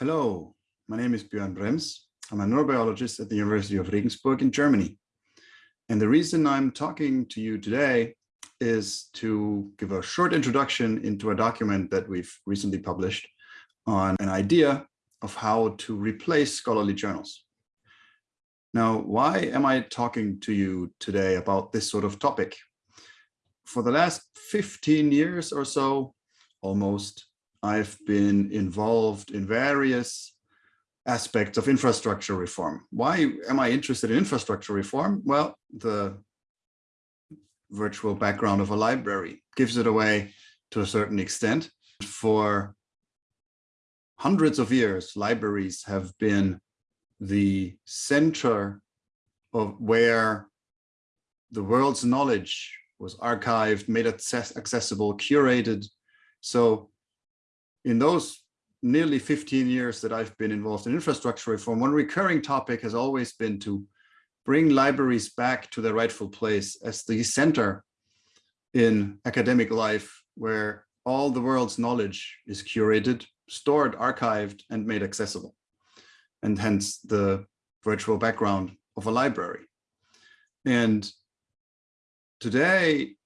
Hello, my name is Björn Brembs. I'm a neurobiologist at the University of Regensburg in Germany. And the reason I'm talking to you today is to give a short introduction into a document that we've recently published on an idea of how to replace scholarly journals. Now, why am I talking to you today about this sort of topic? For the last 15 years or so, almost, I've been involved in various aspects of infrastructure reform. Why am I interested in infrastructure reform? Well, the virtual background of a library gives it away to a certain extent. For hundreds of years, libraries have been the center of where the world's knowledge was archived, made accessible, curated. So in those nearly 15 years that I've been involved in infrastructure reform, one recurring topic has always been to bring libraries back to their rightful place as the center in academic life where all the world's knowledge is curated, stored, archived, and made accessible. And hence the virtual background of a library. And today,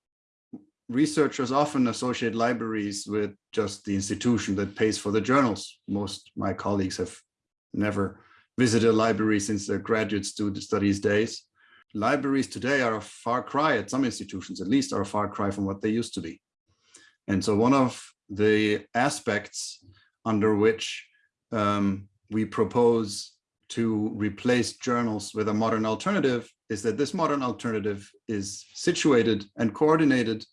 researchers often associate libraries with just the institution that pays for the journals. Most my colleagues have never visited a library since their graduate student studies days. Libraries today are a far cry, at some institutions at least, are a far cry from what they used to be. And so one of the aspects under which um, we propose to replace journals with a modern alternative is that this modern alternative is situated and coordinated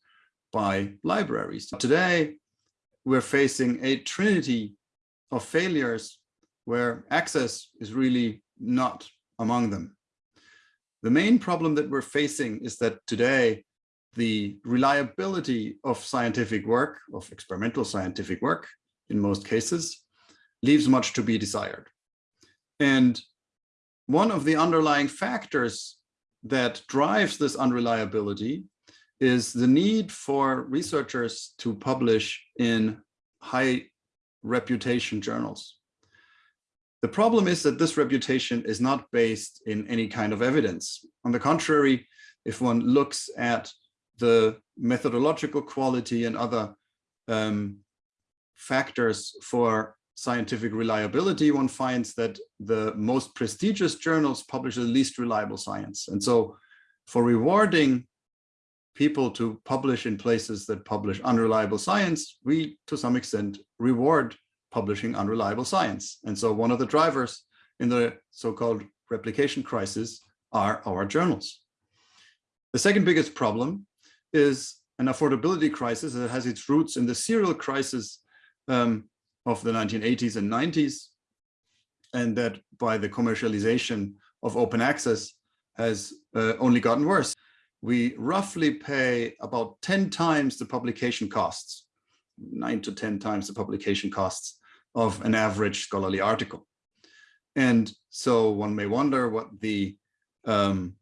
by libraries. Today, we're facing a trinity of failures where access is really not among them. The main problem that we're facing is that today, the reliability of scientific work, of experimental scientific work, in most cases, leaves much to be desired. And one of the underlying factors that drives this unreliability is the need for researchers to publish in high reputation journals. The problem is that this reputation is not based in any kind of evidence. On the contrary, if one looks at the methodological quality and other um, factors for scientific reliability, one finds that the most prestigious journals publish the least reliable science. And so for rewarding people to publish in places that publish unreliable science, we, to some extent, reward publishing unreliable science. And so one of the drivers in the so-called replication crisis are our journals. The second biggest problem is an affordability crisis that has its roots in the serial crisis um, of the 1980s and 90s, and that by the commercialization of open access has uh, only gotten worse we roughly pay about 10 times the publication costs, nine to 10 times the publication costs of an average scholarly article. And so one may wonder what the um,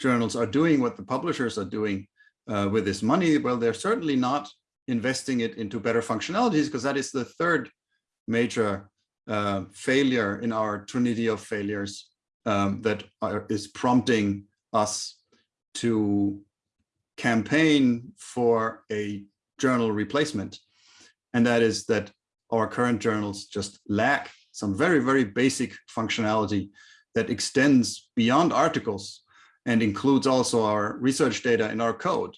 journals are doing, what the publishers are doing uh, with this money. Well, they're certainly not investing it into better functionalities because that is the third major uh, failure in our trinity of failures um, that are, is prompting us to campaign for a journal replacement. And that is that our current journals just lack some very, very basic functionality that extends beyond articles and includes also our research data in our code.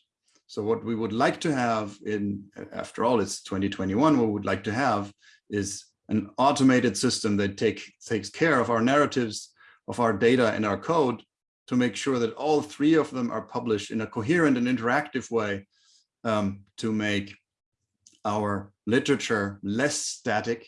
So what we would like to have in, after all, it's 2021, what we would like to have is an automated system that take, takes care of our narratives, of our data and our code to make sure that all three of them are published in a coherent and interactive way um, to make our literature less static,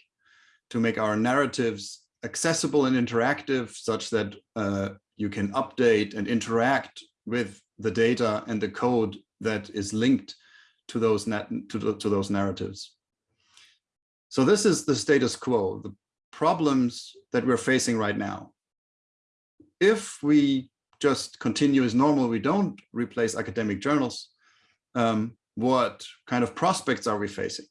to make our narratives accessible and interactive such that uh, you can update and interact with the data and the code that is linked to those to, to those narratives. So this is the status quo, the problems that we're facing right now. If we just continue as normal, we don't replace academic journals, um, what kind of prospects are we facing?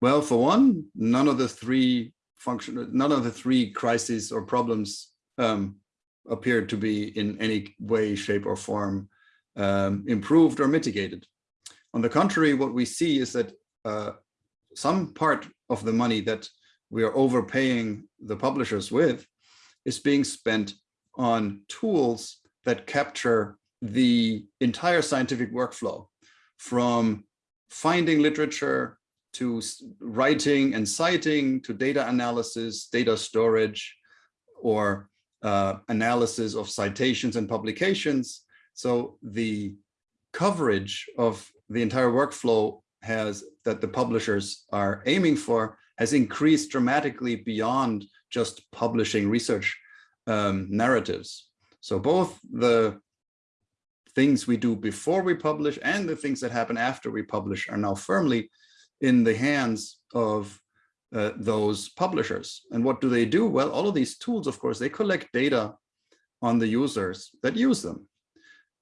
Well, for one, none of the three function, none of the three crises or problems um, appeared to be in any way, shape or form um, improved or mitigated. On the contrary, what we see is that uh, some part of the money that we are overpaying the publishers with is being spent on tools that capture the entire scientific workflow from finding literature to writing and citing to data analysis, data storage, or uh, analysis of citations and publications. So the coverage of the entire workflow has that the publishers are aiming for has increased dramatically beyond just publishing research um, narratives. So both the things we do before we publish and the things that happen after we publish are now firmly in the hands of uh, those publishers. And what do they do? Well, all of these tools, of course, they collect data on the users that use them.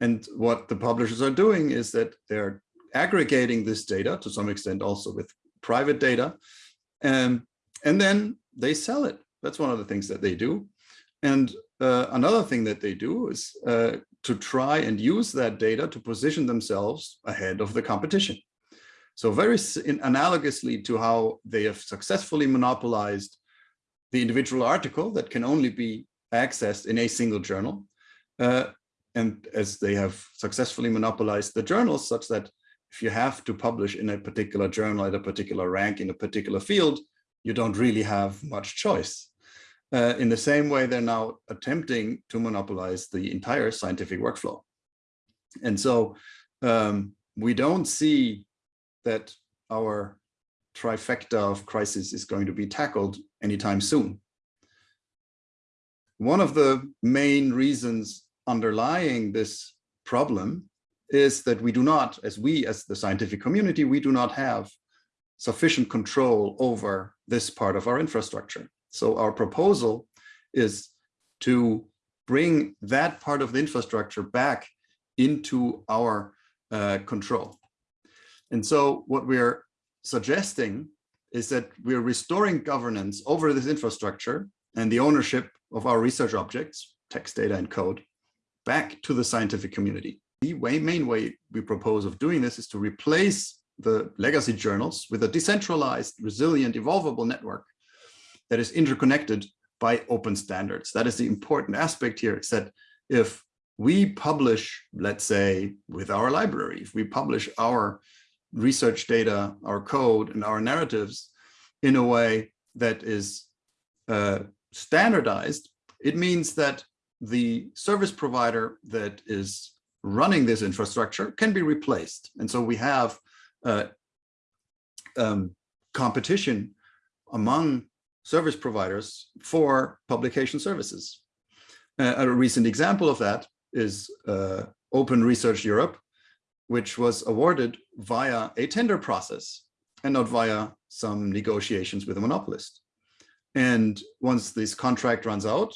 And what the publishers are doing is that they're aggregating this data to some extent also with private data. Um, and then they sell it. That's one of the things that they do. And uh, another thing that they do is uh, to try and use that data to position themselves ahead of the competition. So very analogously to how they have successfully monopolized the individual article that can only be accessed in a single journal. Uh, and as they have successfully monopolized the journals such that if you have to publish in a particular journal at a particular rank in a particular field, you don't really have much choice. Uh, in the same way, they're now attempting to monopolize the entire scientific workflow. And so um, we don't see that our trifecta of crisis is going to be tackled anytime soon. One of the main reasons underlying this problem is that we do not, as we, as the scientific community, we do not have sufficient control over this part of our infrastructure. So our proposal is to bring that part of the infrastructure back into our uh, control. And so what we're suggesting is that we're restoring governance over this infrastructure and the ownership of our research objects, text data and code, back to the scientific community. The way, main way we propose of doing this is to replace the legacy journals with a decentralized, resilient, evolvable network that is interconnected by open standards. That is the important aspect here is that if we publish, let's say, with our library, if we publish our research data, our code, and our narratives in a way that is uh, standardized, it means that the service provider that is running this infrastructure can be replaced. And so we have uh, um, competition among service providers for publication services. Uh, a recent example of that is uh, Open Research Europe, which was awarded via a tender process and not via some negotiations with a monopolist. And once this contract runs out,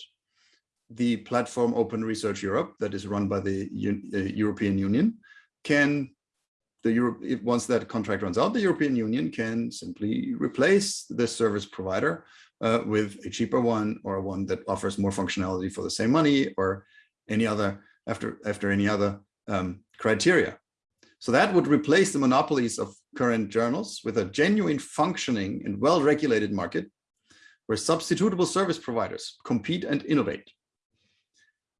the platform Open Research Europe that is run by the U uh, European Union can the once that contract runs out, the European Union can simply replace this service provider uh, with a cheaper one or one that offers more functionality for the same money or any other after after any other um, criteria. So that would replace the monopolies of current journals with a genuine functioning and well-regulated market where substitutable service providers compete and innovate.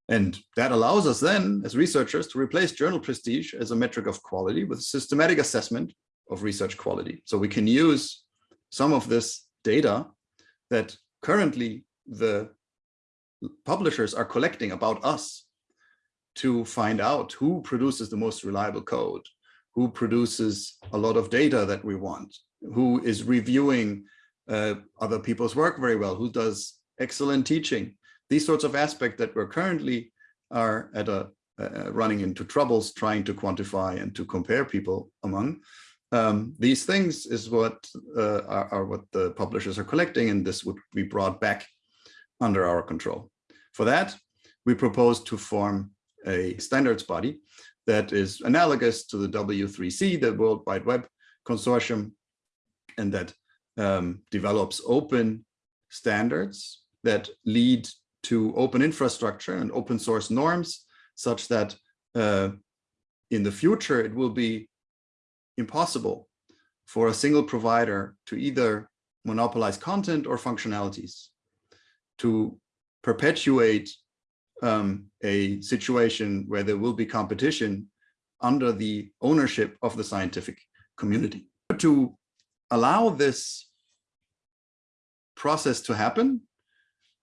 And that allows us then, as researchers, to replace journal prestige as a metric of quality with systematic assessment of research quality. So we can use some of this data that currently the publishers are collecting about us to find out who produces the most reliable code, who produces a lot of data that we want, who is reviewing uh, other people's work very well, who does excellent teaching, these sorts of aspects that we're currently are at a uh, running into troubles trying to quantify and to compare people among. Um, these things is what uh, are, are, what the publishers are collecting, and this would be brought back under our control. For that, we propose to form a standards body that is analogous to the W3C, the World Wide Web Consortium, and that um, develops open standards that lead to open infrastructure and open source norms such that uh, in the future it will be impossible for a single provider to either monopolize content or functionalities to perpetuate um, a situation where there will be competition under the ownership of the scientific community. To allow this process to happen,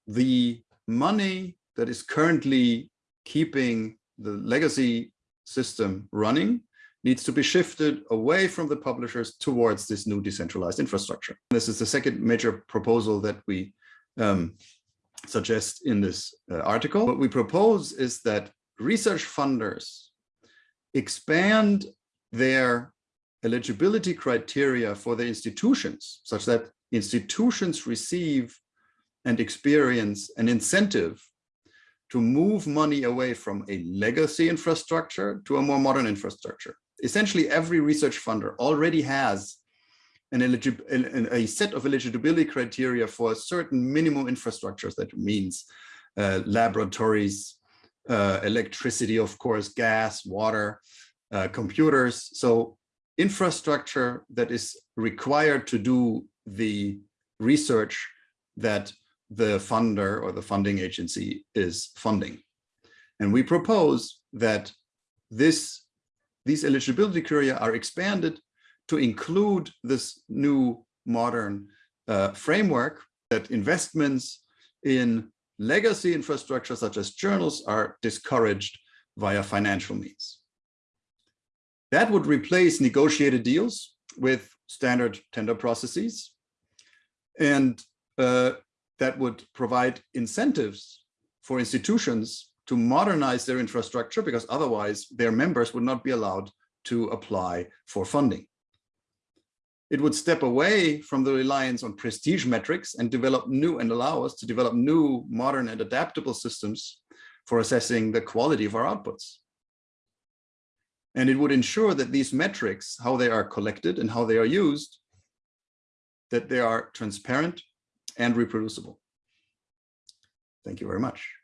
the money that is currently keeping the legacy system running needs to be shifted away from the publishers towards this new decentralized infrastructure. This is the second major proposal that we um, suggest in this uh, article. What we propose is that research funders expand their eligibility criteria for the institutions such that institutions receive and experience an incentive to move money away from a legacy infrastructure to a more modern infrastructure. Essentially, every research funder already has an a set of eligibility criteria for certain minimum infrastructures that means uh, laboratories, uh, electricity, of course, gas, water, uh, computers. So infrastructure that is required to do the research that the funder or the funding agency is funding. And we propose that this, these eligibility criteria are expanded to include this new modern uh, framework that investments in legacy infrastructure such as journals are discouraged via financial means. That would replace negotiated deals with standard tender processes. And uh, that would provide incentives for institutions to modernize their infrastructure because otherwise their members would not be allowed to apply for funding. It would step away from the reliance on prestige metrics and develop new and allow us to develop new modern and adaptable systems for assessing the quality of our outputs. And it would ensure that these metrics, how they are collected and how they are used, that they are transparent and reproducible. Thank you very much.